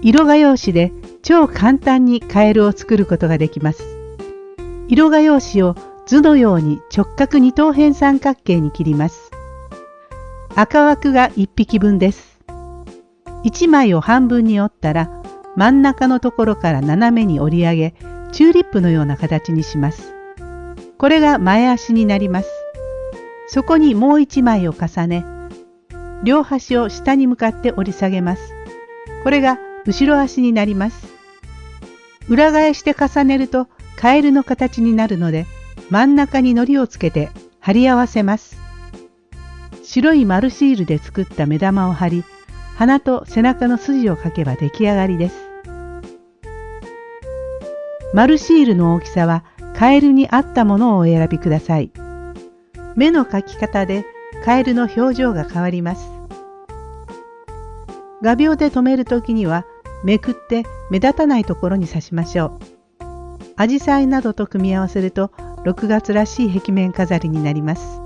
色画用紙で超簡単にカエルを作ることができます。色画用紙を図のように直角二等辺三角形に切ります。赤枠が1匹分です。1枚を半分に折ったら真ん中のところから斜めに折り上げチューリップのような形にします。これが前足になります。そこにもう1枚を重ね両端を下に向かって折り下げます。これが後ろ足になります。裏返して重ねるとカエルの形になるので真ん中に糊をつけて貼り合わせます。白い丸シールで作った目玉を貼り鼻と背中の筋を描けば出来上がりです。丸シールの大きさはカエルに合ったものをお選びください。目の描き方でカエルの表情が変わります。画鋲で留めるときにはめくって目立たないところに刺しましょう。アジサイなどと組み合わせると6月らしい壁面飾りになります。